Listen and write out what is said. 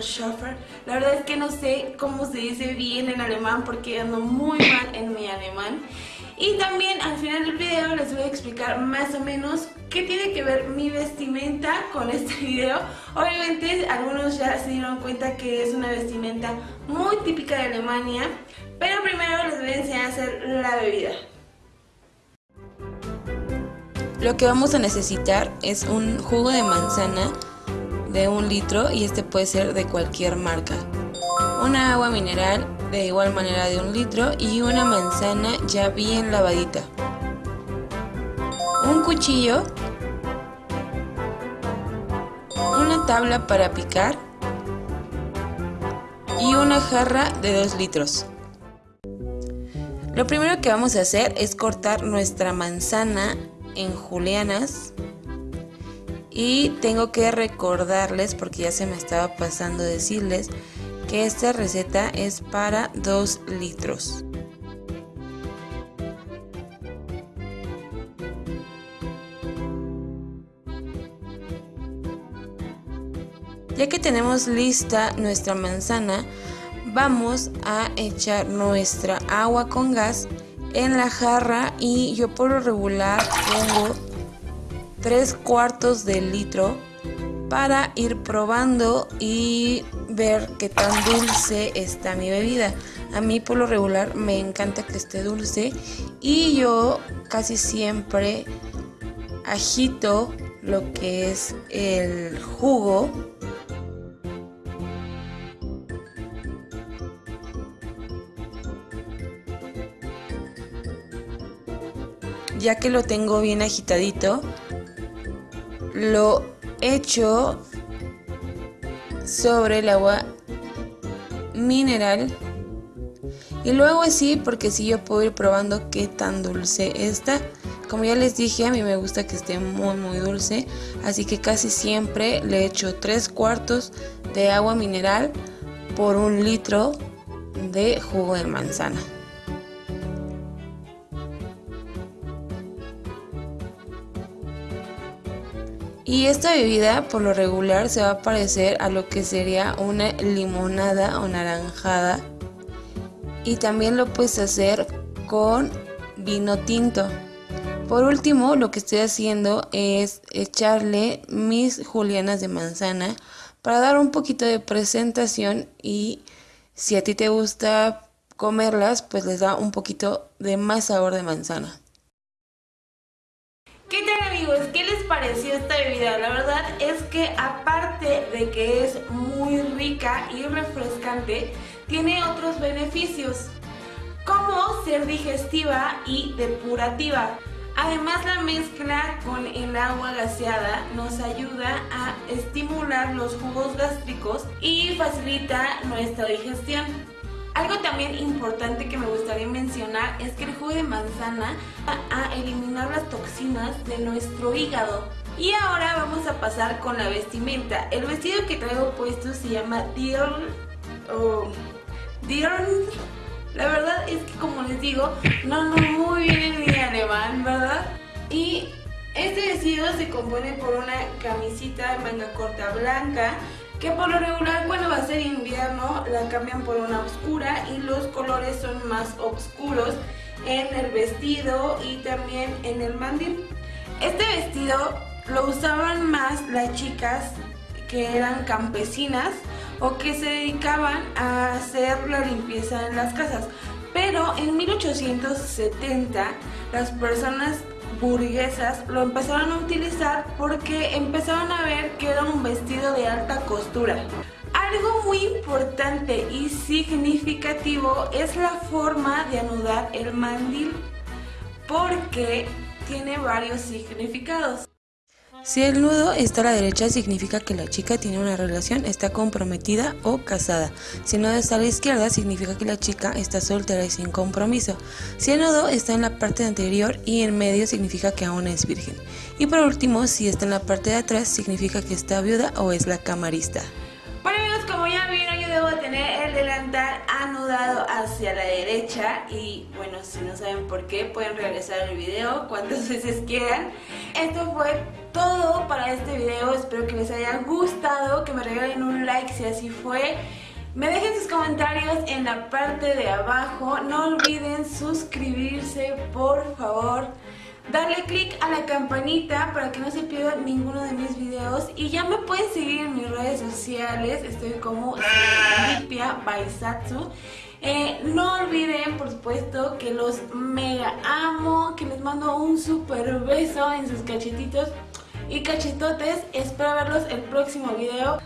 shuffle. La verdad es que no sé cómo se dice bien en alemán porque ando muy mal en mi alemán. Y también al final del video les voy a explicar más o menos qué tiene que ver mi vestimenta con este video. Obviamente algunos ya se dieron cuenta que es una vestimenta muy típica de Alemania. Pero primero les voy a enseñar a hacer la bebida. Lo que vamos a necesitar es un jugo de manzana de un litro y este puede ser de cualquier marca. Una agua mineral de igual manera de un litro y una manzana ya bien lavadita. Un cuchillo. Una tabla para picar. Y una jarra de 2 litros. Lo primero que vamos a hacer es cortar nuestra manzana en julianas y tengo que recordarles porque ya se me estaba pasando decirles que esta receta es para 2 litros. Ya que tenemos lista nuestra manzana vamos a echar nuestra agua con gas en la jarra y yo por lo regular pongo 3 cuartos de litro para ir probando y ver qué tan dulce está mi bebida. A mí por lo regular me encanta que esté dulce y yo casi siempre agito lo que es el jugo ya que lo tengo bien agitadito, lo echo sobre el agua mineral y luego así porque si yo puedo ir probando qué tan dulce está. Como ya les dije, a mí me gusta que esté muy muy dulce, así que casi siempre le echo 3 cuartos de agua mineral por un litro de jugo de manzana. Y esta bebida por lo regular se va a parecer a lo que sería una limonada o naranjada. Y también lo puedes hacer con vino tinto. Por último, lo que estoy haciendo es echarle mis julianas de manzana para dar un poquito de presentación y si a ti te gusta comerlas, pues les da un poquito de más sabor de manzana. ¿Qué tal amigos? ¿Qué les pareció bebida? La verdad es que aparte de que es muy rica y refrescante, tiene otros beneficios como ser digestiva y depurativa. Además la mezcla con el agua gaseada nos ayuda a estimular los jugos gástricos y facilita nuestra digestión. Algo también importante que me gustaría mencionar es que el jugo de manzana va a eliminar las toxinas de nuestro hígado. Y ahora vamos a pasar con la vestimenta. El vestido que traigo puesto se llama Dior o La verdad es que como les digo, no ando muy bien en mi alemán, ¿verdad? Y este vestido se compone por una camisita de manga corta blanca, que por lo regular va a ser invierno la cambian por una oscura y los colores son más oscuros en el vestido y también en el mandil. Este vestido lo usaban más las chicas que eran campesinas o que se dedicaban a hacer la limpieza en las casas. Pero en 1870 las personas burguesas lo empezaron a utilizar porque empezaron a ver que era un vestido de alta costura. Algo muy importante y significativo es la forma de anudar el mandil porque tiene varios significados. Si el nudo está a la derecha significa que la chica tiene una relación, está comprometida o casada. Si el nudo está a la izquierda significa que la chica está soltera y sin compromiso. Si el nudo está en la parte anterior y en medio significa que aún es virgen. Y por último, si está en la parte de atrás significa que está viuda o es la camarista. Como ya vieron, yo a tener el delantal anudado hacia la derecha y bueno, si no saben por qué pueden regresar el video cuantas veces quieran. Esto fue todo para este video, espero que les haya gustado, que me regalen un like si así fue. Me dejen sus comentarios en la parte de abajo, no olviden suscribirse por favor darle click a la campanita para que no se pierdan ninguno de mis videos y ya me pueden seguir en mis redes sociales, estoy como Lipia Baisatsu. Eh, no olviden, por supuesto, que los mega amo, que les mando un super beso en sus cachetitos y cachetotes. Espero verlos el próximo video.